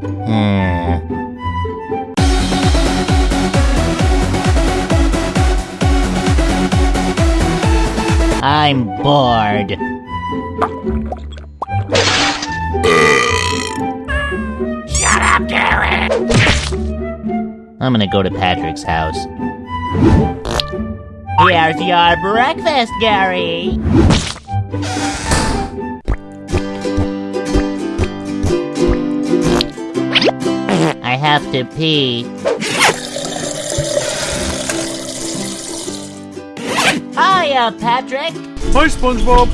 Hmm. I'm bored. Shut up, Gary! I'm gonna go to Patrick's house. Here's your breakfast, Gary! I have to pee. Hiya, Patrick! Hi, SpongeBob.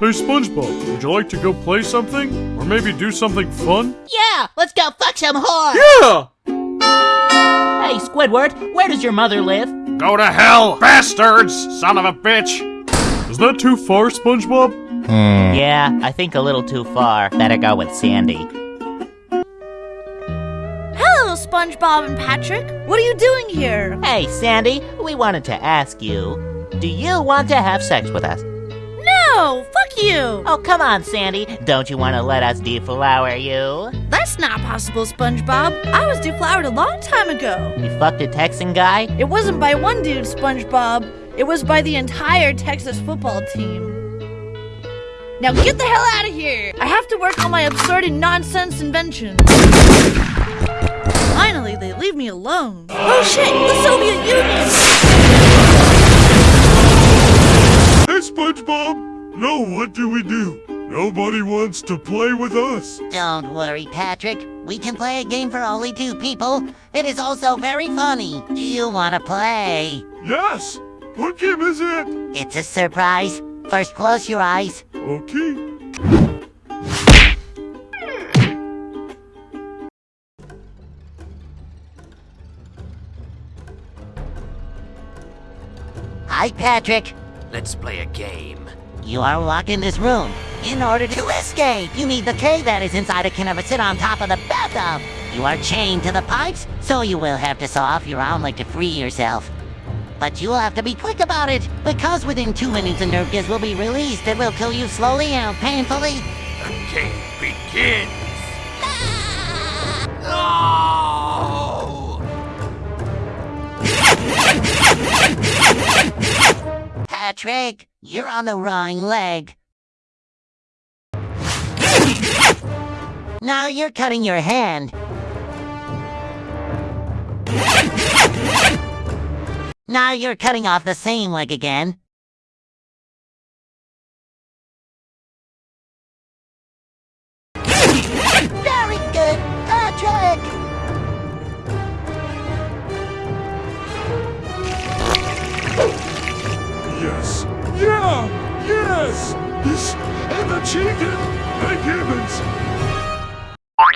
Hey, SpongeBob, would you like to go play something? Or maybe do something fun? Yeah, let's go fuck some whore! Yeah! Hey, Squidward, where does your mother live? Go to hell, bastards, son of a bitch! Is that too far, SpongeBob? Hmm. Yeah, I think a little too far. Better go with Sandy. SpongeBob and Patrick. What are you doing here? Hey, Sandy, we wanted to ask you do you want to have sex with us? No, fuck you. Oh, come on, Sandy. Don't you want to let us deflower you? That's not possible, SpongeBob. I was deflowered a long time ago. You fucked a Texan guy? It wasn't by one dude, SpongeBob. It was by the entire Texas football team. Now get the hell out of here! I have to work on my absurd and nonsense invention. Finally, they leave me alone. Oh shit, the Soviet Union! Hey, SpongeBob! No, what do we do? Nobody wants to play with us. Don't worry, Patrick. We can play a game for only two people. It is also very funny. Do you want to play? Yes! What game is it? It's a surprise. First, close your eyes. Okay. Hi, Patrick. Let's play a game. You are locked in this room. In order to escape, you need the key that is inside a can of a sit on top of the bathtub. You are chained to the pipes, so you will have to saw off your arm leg to free yourself. But you'll have to be quick about it, because within two minutes a nerve gas will be released that will kill you slowly and painfully. The game begins. No! Patrick, you're on the wrong leg. Now you're cutting your hand. Now you're cutting off the same leg again. This and the chicken! Thank heavens!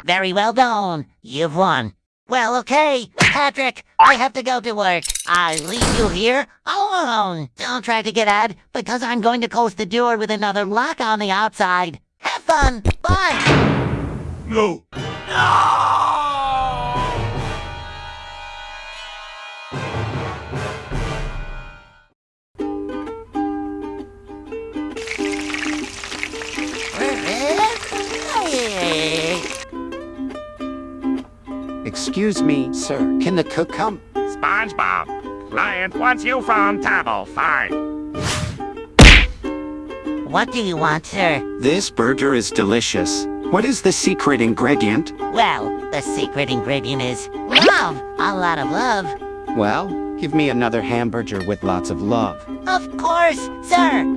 Very well done. You've won. Well, okay, Patrick, I have to go to work. I leave you here alone. Don't try to get out, because I'm going to close the door with another lock on the outside. Have fun. Bye. No. No. Excuse me, sir. Can the cook come? SpongeBob, client wants you from table five. What do you want, sir? This burger is delicious. What is the secret ingredient? Well, the secret ingredient is love. A lot of love. Well, give me another hamburger with lots of love. Of course, sir.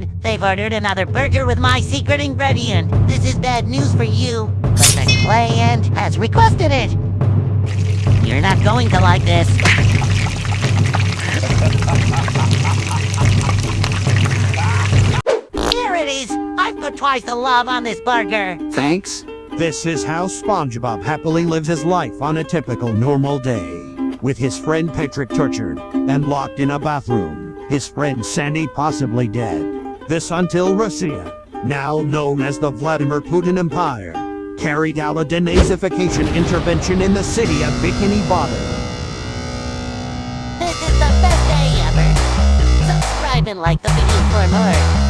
Have? They've ordered another burger with my secret ingredient. This is bad news for you, but the client has requested it. You're not going to like this. Here it is. I've put twice the love on this burger. Thanks. This is how SpongeBob happily lives his life on a typical normal day. With his friend Patrick tortured and locked in a bathroom. His friend Sandy possibly dead. This until Russia, now known as the Vladimir Putin Empire, carried out a denazification intervention in the city of Bikini Bottom. This is the best day ever. Subscribe and like the video for more.